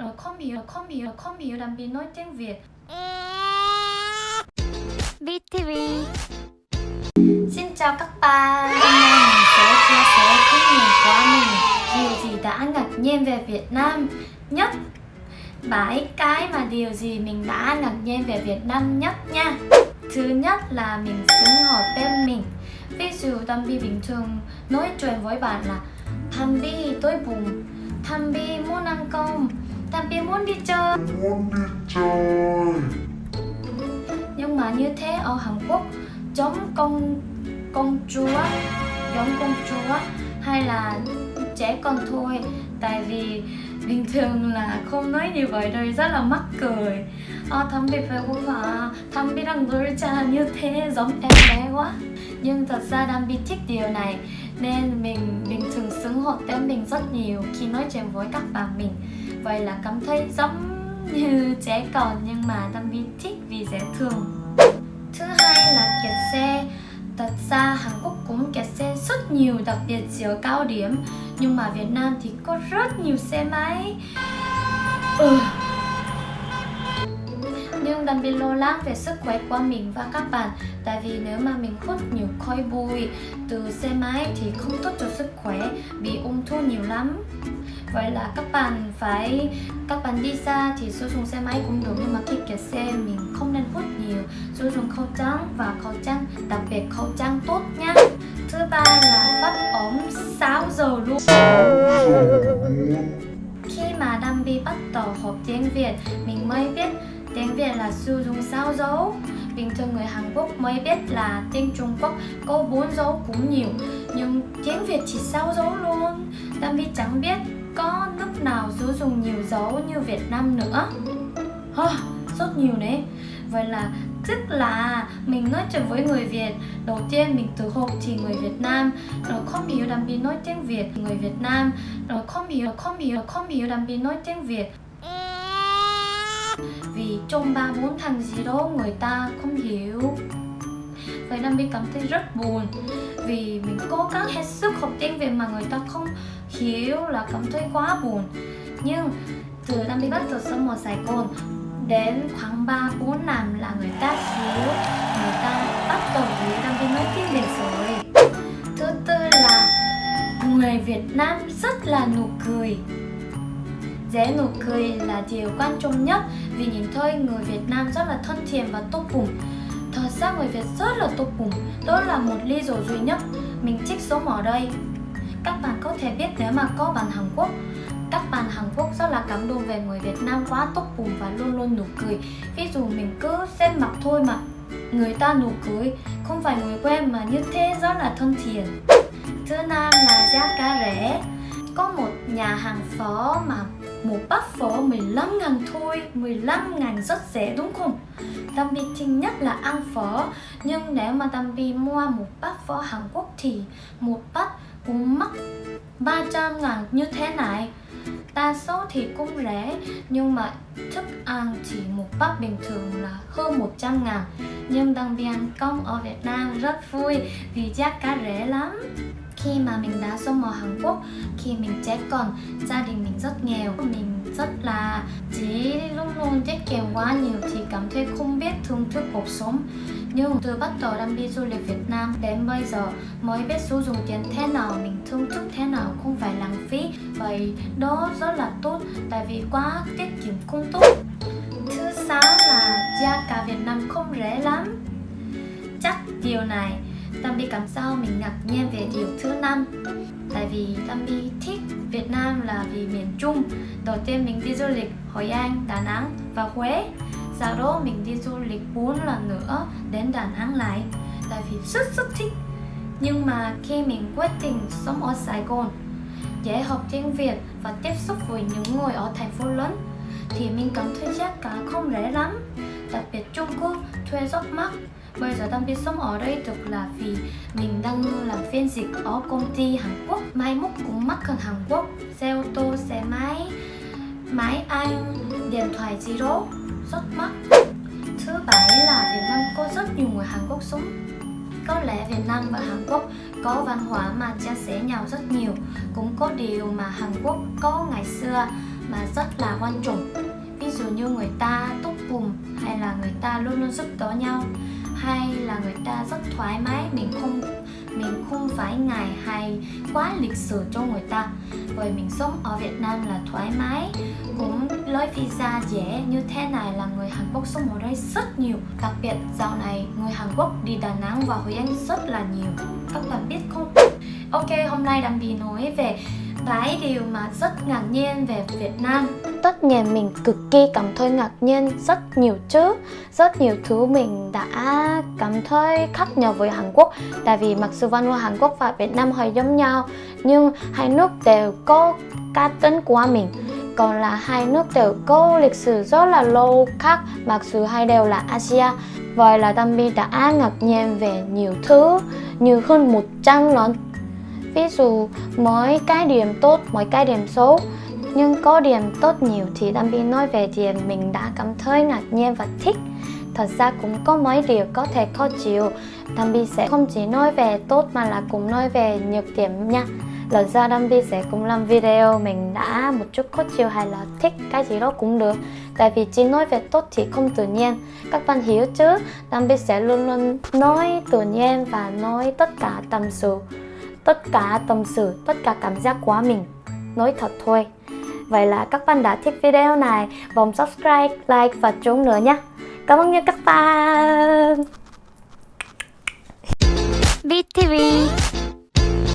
Rồi không hiểu, không hiểu, không hiểu đam bi nói tiếng Việt. BTV Xin chào các bạn. Hôm nay mình sẽ chia sẻ kinh nghiệm của mình. Điều gì đã ngạc nhiên về Việt Nam nhất? Bảy cái mà điều gì mình đã ngạc nhiên về Việt Nam nhất nha. Thứ nhất là mình xứng họ tên mình. Ví dụ Tâm Bi bình thường nói chuyện với bạn là Tâm Bi tôi buồn. Tâm Bi muốn ăn cơm Tâm Bi muốn đi chơi. Muốn đi chơi. Nhưng mà như thế ở Hàn Quốc giống công công chúa giống công chúa hay là trẻ con thôi. Tại vì bình thường là không nói như vậy rồi rất là mắc cười. Ờ thầm bị phải cũng mà thầm bị đang đối cha như thế giống em bé quá. Nhưng thật ra đang bị thích điều này nên mình bình thường xứng hột tên mình rất nhiều khi nói chuyện với các bạn mình vậy là cảm thấy giống như trẻ con nhưng mà Tâm bị thích vì dễ thương. Thứ hai là kẹt xe. Thật ra Hàn Quốc cũng kẹt xe rất nhiều, đặc biệt giữa cao điểm. Nhưng mà Việt Nam thì có rất nhiều xe máy. Ừ. Nhưng đặc bị lo lắng về sức khỏe của mình và các bạn. Tại vì nếu mà mình hút nhiều khói bụi từ xe máy thì không tốt cho sức khỏe, Bị ung thư nhiều lắm. Vậy là các bạn phải, các bạn đi xa thì sử dụng xe máy cũng được, nhưng mà khi kẹt xe mình không nên hút nhiều. Sử dụng khẩu trang và khẩu trang, đặc biệt khẩu trang tốt nhá. Thứ ba là phát ống 6 giờ luôn. Khi mà Đam Bi bắt đầu học tiếng Việt, mình mới biết tiếng Việt là sử dụng sao dấu. Bình thường người Hàn Quốc mới biết là tiếng Trung Quốc có bốn dấu cũng nhiều, nhưng tiếng Việt chỉ sao dấu luôn. Đam Bi chẳng biết có nước nào sử dụng nhiều dấu như Việt Nam nữa? Oh, rất nhiều đấy vậy là tức là mình nói chuyện với người Việt. Đầu tiên mình tự học thì người Việt Nam. Rồi không hiểu đam bi nói tiếng Việt người Việt Nam. Rồi không hiểu không hiểu không hiểu đam bi nói tiếng Việt. Vì trong ba bốn thằng gì đó người ta không hiểu. Vậy Đam Bi cảm thấy rất buồn. Vì mình cố gắng hết sức học tiếng Việt mà người ta không hiểu là cảm thấy quá buồn. Nhưng từ Đam đi bắt đầu sống ở Sài Gòn Đến khoảng 3-4 năm là người ta hiểu Người ta bắt đầu với Đam đi nói tiếng Việt rồi. Thứ tư là người Việt Nam rất là nụ cười. Dễ nụ cười là điều quan trọng nhất. Vì nhìn thôi, người Việt Nam rất là thân thiện và tốt bụng. Thật ra người Việt rất là tốt bụng. Đó là một lý do duy nhất Mình thích sống ở đây. Các bạn có thể biết nếu mà có bạn Hàn Quốc, các bạn Hàn Quốc rất là cảm động về người Việt Nam quá tốt bụng và luôn luôn nụ cười. Ví dụ mình cứ xem mặt thôi mà Người ta nụ cười, Không phải người quen mà như thế rất là thân thiện. Thứ năm là giá cả rẻ. Có một nhà hàng phở mà một bát phở 15 ngàn thôi 15 ngàn rất rẻ, đúng không? Tâm Bi thích nhất là ăn phở, Nhưng nếu mà Tâm Bi mua một bát phở Hàn Quốc thì một bát cũng mất 300 ngàn như thế này. Đa số thì cũng rẻ, Nhưng mà thức ăn chỉ một bát bình thường là hơn 100 ngàn. Nhưng Tâm Bi công ở Việt Nam rất vui vì giá cả rẻ lắm. Khi mà mình đã sống ở Hàn Quốc, khi mình trẻ còn gia đình mình rất nghèo, mình rất là kèm quá nhiều thì cảm thấy không biết thưởng thức cuộc sống. Nhưng từ bắt đầu đam đi du lịch Việt Nam đến bây giờ, mới biết sử dụng tiền thế nào, mình thưởng thức thế nào không phải lãng phí. Vậy đó rất là tốt, tại vì quá tiết kiệm không tốt. Thứ sáu là giá cả Việt Nam không rẻ lắm. Chắc điều này Tâm Bi cảm sao mình ngạc nhiên về điều thứ năm. Tại vì Tâm Bi thích Việt Nam là vì miền Trung. Đầu tiên mình đi du lịch Hội An, Đà Nẵng và Huế. Sau đó mình đi du lịch 4 lần nữa đến Đà Nẵng lại. Tại vì rất rất thích. Nhưng mà khi mình quyết định sống ở Sài Gòn Dễ học tiếng Việt và tiếp xúc với những người ở thành phố lớn Thì mình cảm thấy giá cả không rẻ lắm. Đặc biệt Trung Quốc thuê rất mắc Bây giờ đang biết sống ở đây được là vì mình đang làm phiên dịch ở công ty Hàn Quốc. Mai mốt cũng mắc hơn Hàn Quốc. Xe ô tô, xe máy, máy anh, điện thoại gì đó Rất mắc Thứ bảy là Việt Nam có rất nhiều người Hàn Quốc sống. Có lẽ Việt Nam và Hàn Quốc có văn hóa mà chia sẻ nhau rất nhiều. Cũng có điều mà Hàn Quốc có ngày xưa mà rất là quan trọng. Ví dụ như người ta tốt cùng, hay là người ta luôn luôn giúp đỡ nhau, hay là người ta rất thoải mái, mình không mình không phải ngại hay quá lịch sử cho người ta. Bởi mình sống ở Việt Nam là thoải mái, cũng lấy visa dễ như thế này là người Hàn Quốc sống ở đây rất nhiều. Đặc biệt dạo này người Hàn Quốc đi Đà Nẵng và Hội An rất là nhiều. Các bạn biết không? Ok, hôm nay Đăng Bì nói về vài điều mà rất ngạc nhiên về Việt Nam. Tất nhiên mình cực kỳ cảm thấy ngạc nhiên, rất nhiều chứ rất nhiều thứ mình đã cảm thấy khác nhau với Hàn Quốc. Tại vì mặc dù văn hóa Hàn Quốc và Việt Nam hơi giống nhau, nhưng hai nước đều có cá tính của mình. Còn là hai nước đều có lịch sử rất là lâu khác, mặc dù hai đều là Asia. Vậy là Tammy đã ngạc nhiên về nhiều thứ, như hơn 100 lần ví dụ, mỗi cái điểm tốt, mỗi cái điểm xấu, nhưng có điểm tốt nhiều thì Đam Bi nói về điểm mình đã cảm thấy ngạc nhiên và thích. Thật ra cũng có mấy điều có thể khó chịu. Đam Bi sẽ không chỉ nói về tốt mà là cũng nói về nhược điểm nha. Lần sau Đam Bi sẽ cũng làm video mình đã một chút khó chịu hay là thích cái gì đó cũng được. Tại vì chỉ nói về tốt thì không tự nhiên. Các bạn hiểu chứ? Đam Bi sẽ luôn luôn nói tự nhiên và nói tất cả tâm sự tất cả tâm sự, tất cả cảm giác của mình. Nói thật thôi. Vậy là các bạn đã thích video này Bấm subscribe, like và chuông nữa nhé. Cảm ơn các bạn. BTV